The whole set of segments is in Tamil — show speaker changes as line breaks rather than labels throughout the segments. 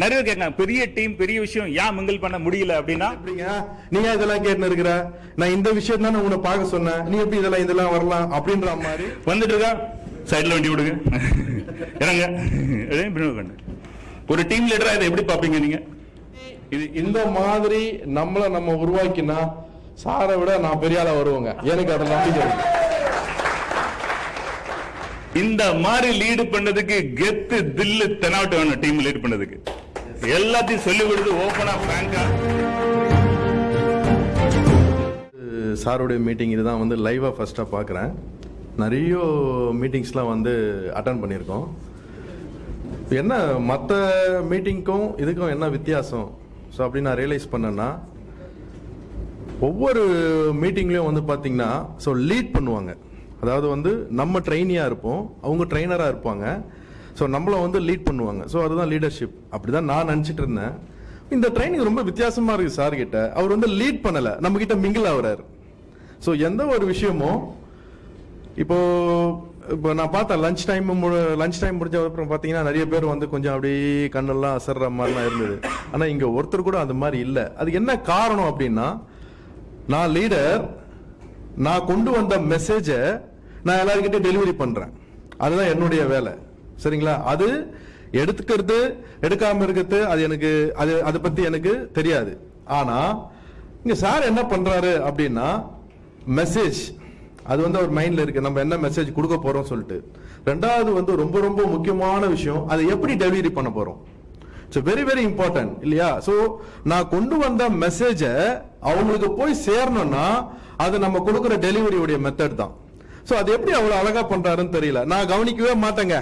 நிறைய கேட்காங்க பெரிய டீம் பெரிய விஷயம் ஏன் மிங்கிள் பண்ண முடியல அப்படின்னா?
எப்படிங்க? நீ ஏன் இதெல்லாம் கேட்டு இருக்கிற? நான் இந்த விஷயம் தானே உன்னை பார்க்க சொன்னேன். நீ எப்படி இதெல்லாம் இதெல்லாம் வரலாம் அப்படின்ற மாதிரி.
வந்துட்டு இருக்கா? சைடுல வண்டி விடுங்க. இறங்க. ஒரு டீம் லீடரா இதை எப்படி பாப்பீங்க நீங்க?
இது இந்த மாதிரி நம்மள நம்ம உருவாக்கினா சாரை விட நான் பெரிய ஆளா வருவேங்க. எனக்கு அதை நம்பிக்கை.
இந்த மாதிரி லீடு பண்ணதுக்கு கெத்து தில்லு தெனாவட்டு வேணும் டீம் லீட் பண்ணதுக்கு. எல்லாத்தையும் சொல்லி கொடுத்து ஓபனா பிராங்கா
சாருடைய மீட்டிங் இதுதான் வந்து லைவாக ஃபஸ்ட்டாக பார்க்குறேன். நிறைய மீட்டிங்ஸ்லாம் வந்து அட்டன் பண்ணியிருக்கோம். என்ன மற்ற மீட்டிங்க்கும் இதுக்கும் என்ன வித்தியாசம்? ஸோ அப்படின்னு நான் ரியலைஸ் பண்ணேன்னா ஒவ்வொரு மீட்டிங்லேயும் வந்து பார்த்தீங்கன்னா ஸோ லீட் பண்ணுவாங்க. அதாவது வந்து நம்ம ட்ரெயினியாக இருப்போம் அவங்க ட்ரெயினராக இருப்பாங்க. ஸோ நம்மளை வந்து லீட் பண்ணுவாங்க. ஸோ அதுதான் லீடர்ஷிப் அப்படி தான் நான் நினச்சிட்டு இருந்தேன். இந்த ட்ரைனிங் ரொம்ப வித்தியாசமாக இருக்குது சார் கிட்ட. அவர் வந்து லீட் பண்ணலை. நம்ம கிட்ட மிங்கிள் ஆகுறாரு. ஸோ எந்த ஒரு விஷயமும் இப்போ இப்போ நான் பார்த்தேன் லஞ்ச் டைம் லஞ்ச் டைம் முடிஞ்ச அப்புறம் பார்த்தீங்கன்னா நிறைய பேர் வந்து கொஞ்சம் அப்படியே கண்ணெல்லாம் அசர்ற மாதிரிலாம் இருந்தது. ஆனால் இங்கே ஒருத்தர் கூட அந்த மாதிரி இல்லை. அதுக்கு என்ன காரணம் அப்படின்னா நான் லீடர் நான் கொண்டு வந்த மெசேஜை நான் எல்லாருக்கிட்டே டெலிவரி பண்ணுறேன் அதுதான் என்னுடைய வேலை. சரிங்களா? அது எடுத்துக்கிறது எடுக்காம இருக்கிறது அது எனக்கு அது அதை பத்தி எனக்கு தெரியாது. ஆனா இங்க சார் என்ன பண்றாரு அப்படின்னா மெசேஜ் அது வந்து அவர் மைண்ட்ல இருக்கு. நம்ம என்ன மெசேஜ் கொடுக்க போறோம் சொல்லிட்டு. ரெண்டாவது வந்து ரொம்ப ரொம்ப முக்கியமான விஷயம் அதை எப்படி டெலிவரி பண்ண போறோம்? ஸோ வெரி வெரி இம்பார்ட்டன்ட் இல்லையா? ஸோ நான் கொண்டு வந்த மெசேஜை அவங்களுக்கு போய் சேரணும்னா அது நம்ம கொடுக்குற டெலிவரியுடைய மெத்தட் தான். ஸோ அது எப்படி அவ்வளோ அழகாக பண்ணுறாருன்னு தெரியல. நான் கவனிக்கவே மாட்டேங்க.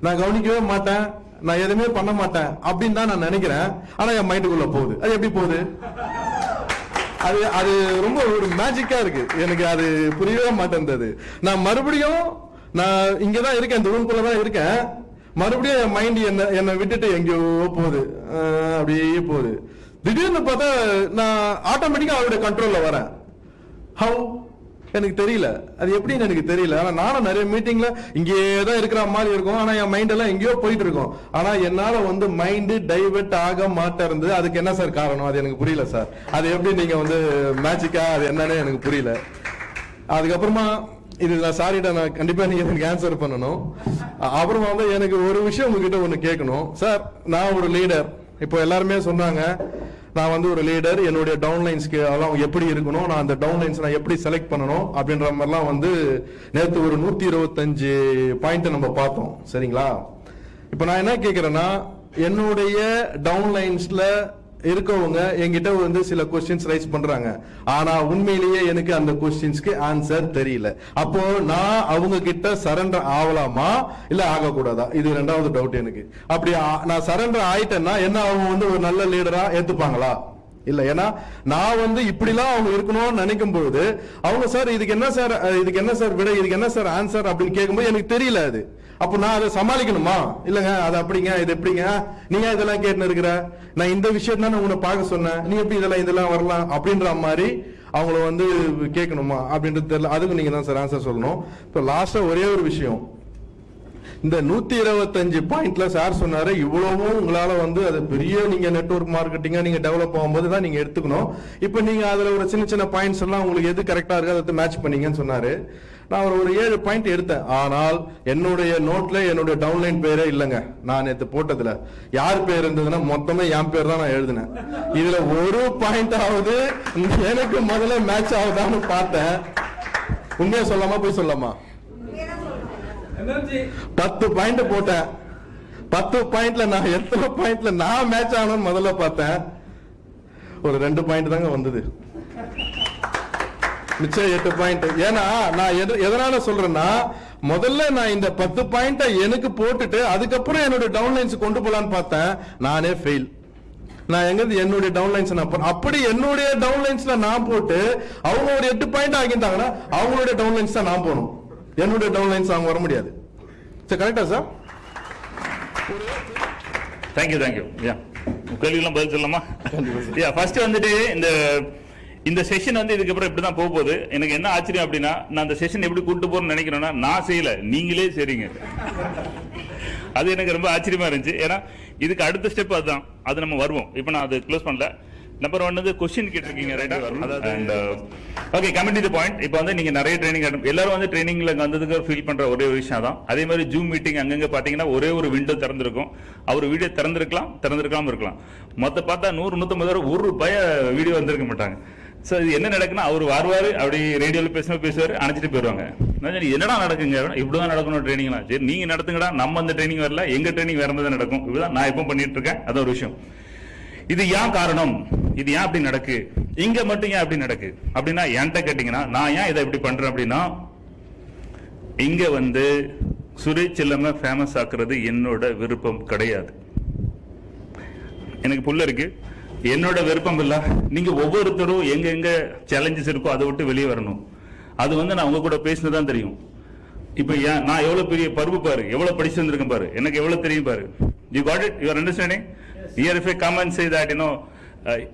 நான் கவனிக்கவே மாட்டேன். நான் எதுவுமே பண்ண மாட்டேன். அப்படின்னு தான் நான் நினைக்கிறேன். ஆனா என் மைண்டுக்குள்ள போகுது. அது எப்படி போகுது? அது அது ரொம்ப ஒரு மேஜிக்கா இருக்கு. எனக்கு அது புரியவே மாட்டேன்றது. நான் மறுபடியும் நான் இங்கதான் இருக்கேன். இந்த ரூம்குள்ள தான் இருக்கேன். மறுபடியும் என் மைண்ட் என்ன என்னை விட்டுட்டு எங்கேயோ போகுது. அப்படியே போகுது. திடீர்னு பார்த்தா நான் ஆட்டோமேட்டிக்கா அவருடைய கண்ட்ரோல்ல வரேன். ஹவு எனக்கு தெரியல. அது எப்படின்னு எனக்கு தெரியல? ஆனா நானும் நிறைய மீட்டிங்ல இங்கேயே தான் இருக்கிற மாதிரி இருக்கும். ஆனா என் மைண்ட் எல்லாம் எங்கேயோ போயிட்டு இருக்கும். ஆனா என்னால வந்து மைண்டு டைவெர்ட் ஆக மாட்டேருந்து அதுக்கு என்ன சார் காரணம்? அது எனக்கு புரியல சார். அது எப்படி நீங்க வந்து மேஜிக்கா அது என்னன்னு எனக்கு புரியல. அதுக்கப்புறமா இது நான் சாரிட்ட நான் கண்டிப்பாக நீங்கள் எனக்கு ஆன்சர் பண்ணணும். அப்புறமா வந்து எனக்கு ஒரு விஷயம் உங்ககிட்ட ஒன்று கேட்கணும். சார் நான் ஒரு லீடர் இப்போ எல்லாருமே சொன்னாங்க நான் வந்து ஒரு லீடர் என்னுடைய டவுன்லைன்ஸ்க்கு அதெல்லாம் எப்படி இருக்கணும் நான் அந்த டவுன்லைன்ஸ் நான் எப்படி செலக்ட் பண்ணணும் அப்படின்ற மாதிரிலாம் வந்து நேற்று ஒரு நூத்தி இருபத்தஞ்சு பாயிண்ட் நம்ம பார்த்தோம். சரிங்களா? இப்போ நான் என்ன கேட்கிறேன்னா என்னுடைய டவுன்லைன்ஸ்ல இருக்கவங்க என்கிட்ட வந்து சில கொஸ்டின்ஸ் ரைஸ் பண்றாங்க. ஆனா உண்மையிலேயே எனக்கு அந்த கொஸ்டின்ஸ்க்கு ஆன்சர் தெரியல. அப்போ நான் அவங்க கிட்ட சரண்டர் ஆகலாமா இல்ல ஆகக்கூடாதா? இது ரெண்டாவது டவுட் எனக்கு. அப்படி நான் சரண்டர் ஆயிட்டேன்னா என்ன அவங்க வந்து ஒரு நல்ல லீடரா ஏத்துப்பாங்களா? இல்ல ஏன்னா நான் வந்து இப்படிலாம் அவங்க இருக்கணும்னு நினைக்கும் பொழுது அவங்க சார் இதுக்கு என்ன சார் இதுக்கு என்ன சார் விட? இதுக்கு என்ன சார் ஆன்சர் அப்படின்னு கேட்கும்போது எனக்கு தெரியல அது. அப்போ நான் அதை சமாளிக்கணுமா? இல்லங்க அது அப்படிங்க இது எப்படிங்க? நீங்க இதெல்லாம் கேட்டு இருக்கிற நான் இந்த விஷயம் தானே உன்னை பார்க்க சொன்னேன். நீ எப்படி இதெல்லாம் இதெல்லாம் வரலாம் அப்படின்ற மாதிரி அவங்கள வந்து கேட்கணுமா அப்படின்றது தெரியல. அதுக்கு நீங்க தான் சார் ஆன்சர் சொல்லணும். இப்போ லாஸ்டா ஒரே ஒரு விஷயம். இந்த நூத்தி இருபத்தஞ்சு பாயிண்ட்ல சார் சொன்னாரு இவ்வளவும் உங்களால வந்து அது பெரிய நீங்க நெட்ஒர்க் மார்க்கெட்டிங்கா நீங்க டெவலப் ஆகும்போது தான் நீங்க எடுத்துக்கணும். இப்போ நீங்க அதுல ஒரு சின்ன சின்ன பாயிண்ட்ஸ் எல்லாம் உங்களுக்கு எது கரெக்டா இருக்கு அதை மேட்ச் பண்ணீங்கன்னு சொன்னாரு. நான் ஒரு ஒரு ஏழு பாயிண்ட் எடுத்தேன். ஆனால் என்னுடைய நோட்ல என்னுடைய டவுன்லைன் பேரே இல்லைங்க. நான் நேற்று போட்டதுல. யார் பேர் இருந்ததுன்னா மொத்தமே என் பேர் தான் நான் எழுதினேன். இதுல ஒரு பாயிண்ட் ஆகுது எனக்கு முதல்ல மேட்ச் ஆகுதான்னு பார்த்தேன். உண்மையா சொல்லாமா போய் சொல்லாமா பத்து பாயிண்ட் போட்டேன். பத்து பாயிண்ட்ல நான் எத்தனை பாயிண்ட்ல நான் மேட்ச் ஆகணும்னு முதல்ல பார்த்தேன். ஒரு ரெண்டு பாயிண்ட் தாங்க வந்தது. மிச்சம் எட்டு பாயிண்ட் ஏன்னா நான் எது- எதனால சொல்றேன்னா முதல்ல நான் இந்த பத்து பாயிண்ட எனக்கு போட்டுட்டு அதுக்கப்புறம் என்னோட டவுன்லைன்ஸ் கொண்டு போலான்னு பார்த்தேன். நானே ஃபெயில் நான் எங்க என்னுடைய டவுன்லைன்ஸ் நான் அப்படி என்னுடைய டவுன்லைன்ஸ்ல நான் போட்டு அவங்க ஒரு எட்டு பாயிண்ட் ஆகிட்டாங்கன்னா அவங்களுடைய டவுன்லைன்ஸ் தான் நான் போகணும் என்னுடைய டவுன்லைன்ஸ் அவங்க வர முடியாது. சரி கரெக்டா சார்
தேங்க்யூ தேங்க்யூ யா கேள்விக்கெல்லாம் பதில் சொல்லலாமா? யா ஃபர்ஸ்ட் வந்துட்டு இந்த இந்த செஷன் வந்து இதுக்கப்புறம் இப்படி தான் போக போகுது. எனக்கு என்ன ஆச்சரியம் அப்படின்னா நான் அந்த செஷன் எப்படி கூட்டு போறேன்னு நினைக்கிறேன்னா நான் செய்யல. நீங்களே செய்றீங்க. அது எனக்கு ரொம்ப ஆச்சரியமா இருந்துச்சு. ஏன்னா இதுக்கு அடுத்த ஸ்டெப் அதுதான். அது நம்ம வருவோம். இப்போ நான் அது க்ளோஸ் பண்ணல. நம்பர் ஒன் வந்து கொஸ்டின் கேட்டிருக்கீங்க ரைட்டா and okay coming to point இப்போ வந்து நீங்க நிறைய ட்ரைனிங் எல்லாரும் வந்து ட்ரைனிங்ல வந்ததுக்கு ஃபீல் பண்ற ஒரே ஒரு விஷயம் தான் அதே மாதிரி ஜூம் மீட்டிங் அங்கங்க பாத்தீங்கன்னா ஒரே ஒரு விண்டோ திறந்திருக்கும். அவர் வீடியோ திறந்திருக்கலாம் திறந்திருக்காம இருக்கலாம். மொத்த பார்த்தா நூறு நூத்தம்பது வரை ஒரு பய வீடியோ வந்திருக்க மாட்டாங்க. ஸோ இது என்ன நடக்குன்னா அவர் வருவார் அப்படி ரேடியோவில் பேசும்போது பேசுவார் அணைச்சிட்டு போயிடுவாங்க. நான் என்னடா நடக்குங்க? இப்படி தான் நடக்கணும் ட்ரைனிங்லாம் சரி நீங்கள் நடத்துங்கடா நம்ம அந்த ட்ரைனிங் வரல எங்கள் ட்ரைனிங் வேறு தான் நடக்கும். இப்படிதான் நான் எப்போ பண்ணிட்டு இருக்கேன். அது ஒரு விஷயம். இது ஏன் காரணம்? இது ஏன் அப்படி நடக்கு? இங்கே மட்டும் ஏன் அப்படி நடக்கு? அப்படின்னா என்கிட்ட கேட்டிங்கன்னா நான் ஏன் இதை இப்படி பண்ணுறேன் அப்படின்னா இங்கே வந்து சுரேஷ் செல்லம ஃபேமஸ் ஆக்குறது என்னோட விருப்பம் கிடையாது. எனக்கு புள்ள இருக்கு. என்னோட விருப்பம் இல்லை. நீங்க ஒவ்வொருத்தரும் எங்க எங்க சேலஞ்சஸ் இருக்கோ அதை விட்டு வெளியே வரணும். அது வந்து நான் உங்க கூட பேசினதான் தெரியும். இப்ப ஏன் நான் எவ்வளவு பெரிய பருப்பு பாரு எவ்வளவு படிச்சு வந்திருக்கேன் பாரு எனக்கு எவ்வளவு தெரியும் பாரு. You got it you understanding here if I come and say that you know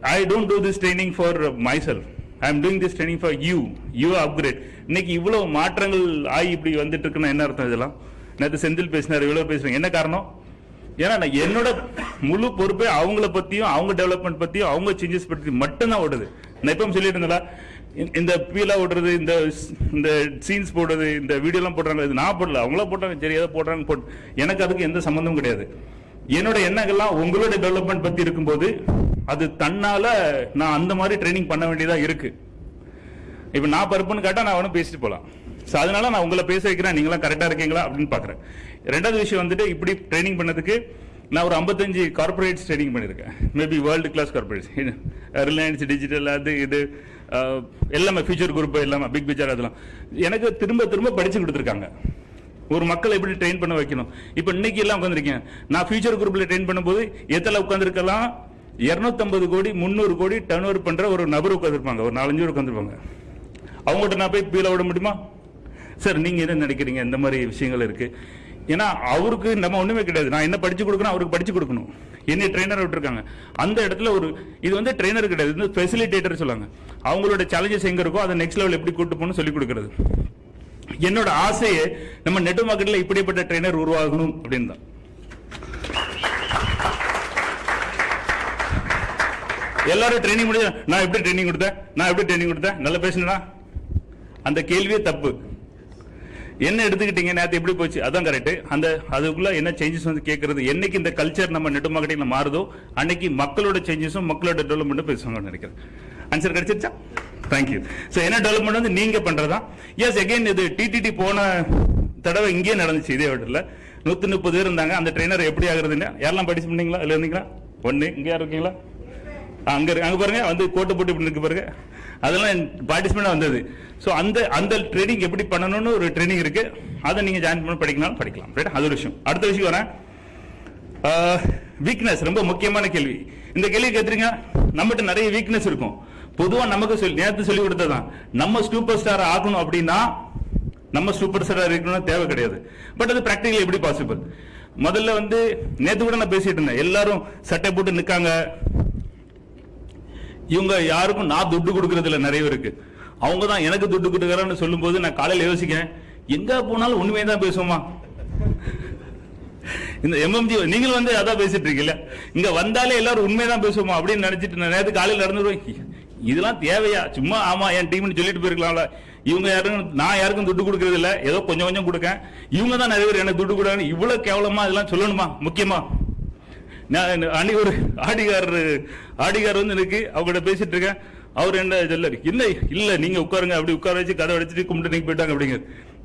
I don't do this training for myself I am doing this training for you you upgrade இன்னைக்கு இவ்வளவு மாற்றங்கள் ஆகி இப்படி வந்துட்டு இருக்குன்னா என்ன அர்த்தம் இதெல்லாம்? நேற்று செந்தில் பேசினார் இவ்வளவு பேசுறேன் என்ன காரணம்? ஏன்னா நான் என்னோட முழு பொறுப்பே அவங்கள பத்தியும் அவங்க டெவலப்மெண்ட் பத்தியும் அவங்க சேஞ்சஸ் பத்தி மட்டும்தான் ஓடுது. நான் எப்பவும் சொல்லிட்டு இருந்தேன்ல, இந்த- பீலா ஓடுறது இந்த இந்த சீன்ஸ் போடுறது இந்த வீடியோலாம் போடுறாங்க இது நான் போடல. அவங்களா போட்டாங்க சரி ஏதோ போடுறாங்க போட்டு எனக்கு அதுக்கு எந்த சம்மந்தமும் கிடையாது. என்னோட எண்ணங்கள்லாம் உங்களோட டெவலப்மெண்ட் பத்தி இருக்கும்போது அது தன்னால நான் அந்த மாதிரி ட்ரைனிங் பண்ண வேண்டியதா இருக்கு. இப்ப நான் பருப்புன்னு கேட்டா நான் வேணும் பேசிட்டு போலாம். ஸோ அதனால நான் உங்களை பேச வைக்கிறேன். நீங்களாம் கரெக்டாக இருக்கீங்களா? அப்படின்னு பார்க்குறேன். ரெண்டாவது விஷயம் வந்துட்டு இப்படி ட்ரைனிங் பண்ணதுக்கு நான் ஒரு 55 கார்பரேட்ஸ் ட்ரைனிங் பண்ணியிருக்கேன். Maybe world class corporates Reliance Digital அது இது uh, எல்லாமே ஃபியூச்சர் குரூப் எல்லாமே பிக் பிக்சர் அதெல்லாம். எனக்கு திரும்ப திரும்ப படிச்சு கொடுத்துருக்காங்க. ஒரு மக்களை எப்படி ட்ரெயின் பண்ண வைக்கணும்? இப்போ இன்னைக்கு எல்லாம் உட்காந்துருக்கேன் நான் ஃபியூச்சர் குரூப்பில் ட்ரெயின் பண்ணும்போது எத்தனை உட்காந்துருக்கலாம் 250 கோடி முந்நூறு கோடி டர்ன் ஓவர் பண்ணுற ஒரு நபர் உட்காந்துருப்பாங்க ஒரு நாலஞ்சு பேர் உட்காந்துருப்பாங்க அவங்ககிட்ட நான் போய் பீல விட முடியுமா? சார் நீங்க என்ன நினைக்கிறீங்க? இந்த மாதிரி விஷயங்கள் இருக்கு. ஏன்னா அவருக்கு நம்ம ஒண்ணுமே கிடையாது. நான் என்ன படிச்சு கொடுக்கணும் அவருக்கு படிச்சு கொடுக்கணும். என்ன ட்ரெயினர் விட்டுருக்காங்க. அந்த இடத்துல ஒரு இது வந்து ட்ரெயினர் கிடையாது. இது ஃபெசிலிட்டேட்டர் சொல்லுவாங்க அவங்களோட சேலஞ்சஸ் எங்க இருக்கோ அதை நெக்ஸ்ட் லெவல் எப்படி கூட்டு போகணும் சொல்லி கொடுக்கறது. என்னோட ஆசையே நம்ம நெட் மார்க்கெட்ல இப்படிப்பட்ட ட்ரெயினர் உருவாகணும் அப்படின்னு தான். எல்லாரும் ட்ரைனிங் முடிஞ்ச நான் எப்படி ட்ரைனிங் கொடுத்தேன்? நான் எப்படி ட்ரைனிங் கொடுத்தேன்? நல்லா பேசினா அந்த கேள்வியே தப்பு. என்ன எடுத்துக்கிட்டீங்க? நேற்று எப்படி போச்சு? அதான் கரெக்ட் அந்த அதுக்குள்ள என்ன சேஞ்சஸ் வந்து கேட்கறது என்னைக்கு இந்த கல்ச்சர் நம்ம நெட் மார்க்கெட்டிங்ல மாறுதோ அன்னைக்கு மக்களோட சேஞ்சஸும் மக்களோட டெவலப்மெண்ட்டும் பேசுவாங்கன்னு நினைக்கிறேன். ஆன்சர் கிடைச்சிருச்சா? தேங்க்யூ ஸோ என்ன டெவலப்மெண்ட் வந்து நீங்க பண்றதா? எஸ் எகைன் இது டிடிடி போன தடவை இங்கேயே நடந்துச்சு இதே வீட்டில் நூத்தி முப்பது பேர் இருந்தாங்க. அந்த ட்ரெயினர் எப்படி ஆகுறதுன்னு? யாரெல்லாம் படிச்சு பண்ணீங்களா? இல்லை இருந்தீங்களா? ஒன்று இங்கே யார் இருக்கீங்களா? ஆ, அங்கே பாருங்க. வந்து கோட்டை போட்டு இப்படி இருக்கு பாருங்க. அதெல்லாம் பார்ட்டிசிபேட் வந்தது. ஸோ அந்த அந்த ட்ரைனிங் எப்படி பண்ணணும்னு ஒரு ட்ரைனிங் இருக்கு. அதை நீங்கள் ஜாயின் பண்ணி படிக்கலாம் படிக்கலாம். ரைட் அது ஒரு விஷயம். அடுத்த விஷயம் வரேன். வீக்னஸ் ரொம்ப முக்கியமான கேள்வி. இந்த கேள்வி கேட்டுறீங்க நம்மகிட்ட நிறைய வீக்னஸ் இருக்கும். பொதுவாக நமக்கு சொல்லி நேரத்து சொல்லி கொடுத்ததான் நம்ம சூப்பர் ஸ்டார் ஆகணும் அப்படின்னா நம்ம சூப்பர் ஸ்டாராக இருக்கணும்னு தேவை கிடையாது. பட் அது ப்ராக்டிக்கலி எப்படி பாசிபிள் முதல்ல வந்து நேற்று கூட நான் பேசிட்டு இருந்தேன். எல்லாரும் சட்டை போட்டு நிற்காங்க இவங்க யாருக்கும் நான் துட்டு கொடுக்கறதுல நிறைய பேருக்கு. அவங்க தான் எனக்கு துட்டு கொடுக்குறான்னு சொல்லும்போது நான் காலையில் யோசிக்கிறேன் எங்க போனாலும் உண்மையை தான் பேசுவோமா? இந்த எம்எம்ஜி நீங்களும் வந்து அதான் பேசிட்டு இருக்கீங்க இங்க வந்தாலே எல்லாரும் உண்மைதான் பேசுவோமா அப்படின்னு நினைச்சிட்டு நான் காலையில் காலையில நடந்துருவேன். இதெல்லாம் தேவையா? சும்மா ஆமா என் டீம்னு சொல்லிட்டு போயிருக்கலாம்ல. இவங்க யாரும் நான் யாருக்கும் துட்டு கொடுக்கறது இல்லை ஏதோ கொஞ்சம் கொஞ்சம் கொடுக்கேன். இவங்க தான் நிறைய பேர் எனக்கு துட்டு கொடுக்காங்க இவ்வளவு கேவலமா இதெல்லாம் சொல்லணுமா? முக்கியமா? நான் அன்னைக்கு ஒரு ஆடிகார் ஆடிகார் வந்து எனக்கு அவங்ககிட்ட பேசிட்டு இருக்கேன். அவர் என்ன சொல்லாரு இல்லை இல்லை நீங்க உட்காருங்க அப்படி உட்கார வச்சு கதை அடிச்சுட்டு கும்பிட்டு நீங்க போயிட்டாங்க அப்படிங்க.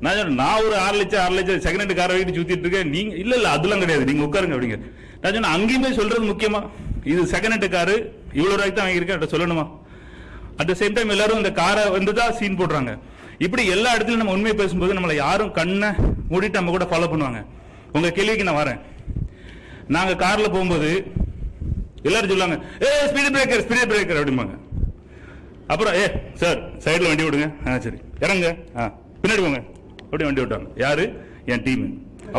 நான் சொன்னேன், நான் ஒரு ஆறு லட்சம் ஆறு லட்சம் செகண்ட் ஹேண்ட் காரை வாங்கிட்டு சுத்திட்டு இருக்கேன். நீங்க இல்ல இல்ல அதெல்லாம் கிடையாது நீங்க உட்காருங்க அப்படிங்க. நான் சொன்னேன் அங்கேயுமே சொல்றது முக்கியமா இது செகண்ட் ஹேண்ட் காரு இவ்வளவு ரூபாய்க்கு தான் வாங்கியிருக்கேன் அதை சொல்லணுமா? அட் த சேம் டைம் எல்லாரும் இந்த காரை வந்து தான் சீன் போடுறாங்க. இப்படி எல்லா இடத்துலையும் நம்ம உண்மையை பேசும்போது நம்மளை யாரும் கண்ணை மூடிட்டு நம்ம கூட ஃபாலோ பண்ணுவாங்க. உங்க கேள்விக்கு நான் வரேன். நாங்க கார்ல போகும்போது எல்லாரும் சொல்லுவாங்க ஏ ஸ்பீடு பிரேக்கர் ஸ்பீடு பிரேக்கர் அப்படிம்பாங்க. அப்புறம் ஏ சார் சைடில் வண்டி விடுங்க ஆ சரி. இறங்க ஆ பின்னாடி போங்க. அப்படியே வண்டி விட்டாங்க யாரு? என் டீம்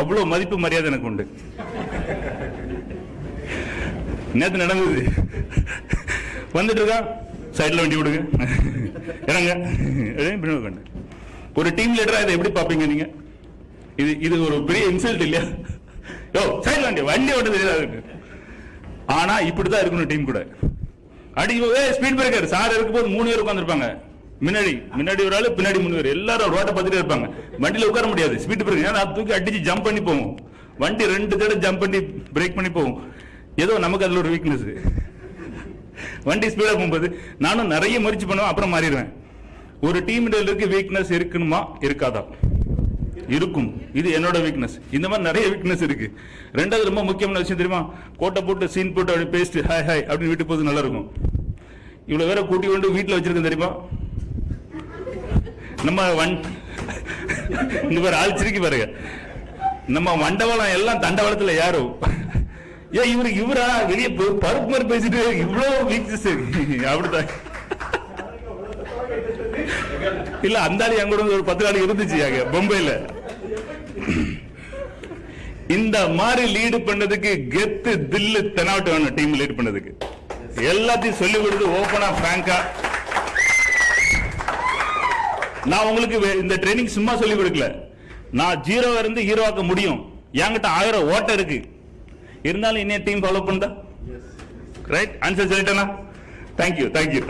அவ்வளோ மதிப்பு மரியாதை எனக்கு உண்டு. நேற்று நடந்தது. வந்துட்டு இருக்கா சைடில் வண்டி விடுங்க இறங்க பின்னாடி உட்காந்து. ஒரு டீம் லீடராக இதை எப்படி பார்ப்பீங்க நீங்கள் இது இது ஒரு பெரிய இன்சல்ட் இல்லையா? யோ சைடு வண்டி வண்டி ஓட்ட தெரியாது ஆனா இப்படிதான் இருக்கணும் டீம் கூட. அடி ஸ்பீட் பிரேக்கர் சார் இருக்கும்போது மூணு பேர் உட்காந்துருப்பாங்க முன்னாடி முன்னாடி ஒரு ஆளு பின்னாடி மூணு பேர். எல்லாரும் ரோட்டை பார்த்துட்டே இருப்பாங்க. வண்டியில உட்கார முடியாது. ஸ்பீட் பிரேக்கர் ஏன்னா தூக்கி அடிச்சு ஜம்ப் பண்ணி போகும் வண்டி ரெண்டு தடவை ஜம்ப் பண்ணி பிரேக் பண்ணி போகும் ஏதோ நமக்கு அதுல ஒரு வீக்னஸ் வண்டி ஸ்பீடா போகும்போது நானும் நிறைய முயற்சி பண்ணுவேன் அப்புறம் மாறிடுவேன். ஒரு டீம் இருக்கு வீக்னஸ் இருக்கணுமா இருக்காதா? இருக்கும். இது என்னோட வீக்னஸ் இந்த மாதிரி நிறைய வீக்னஸ் இருக்கு. ரெண்டாவது ரொம்ப முக்கியமான விஷயம் தெரியுமா? கோட்டை போட்டு சீன் போட்டு அப்படி பேஸ்ட் ஹாய் ஹாய் அப்படின்னு வீட்டு போது நல்லா இருக்கும். இவ்வளவு வேற கூட்டி கொண்டு வீட்டுல வச்சிருக்கேன் தெரியுமா? நம்ம வன் இந்த பேர் ஆள் பாருங்க. நம்ம மண்டபலம் எல்லாம் தண்டவாளத்துல யாரும் ஏன் இவரு இவரா? வெளியே பருப்பு மாதிரி பேசிட்டு இவ்வளோ வீக்னஸ் அப்படிதான் இல்ல அந்த ஆளு என் கூட ஒரு பத்து நாள் இருந்துச்சு அங்க பொம்பைல இந்த மாதிரி லீடு பண்ணதுக்கு கெத்து தில்லு தெனாவட்டு வேணும் டீம் லீட் பண்ணதுக்கு. எல்லாத்தையும் சொல்லி கொடுத்து ஓபனா பிராங்கா நான் உங்களுக்கு இந்த ட்ரைனிங் சும்மா சொல்லி கொடுக்கல. நான் ஜீரோ இருந்து ஹீரோ ஆக்க முடியும். என்கிட்ட ஆயிரம் ஓட்டம் இருக்கு. இருந்தாலும் இன்னும் டீம் ஃபாலோ பண்ணா right answer சொல்லிட்டேனா? Thank you thank you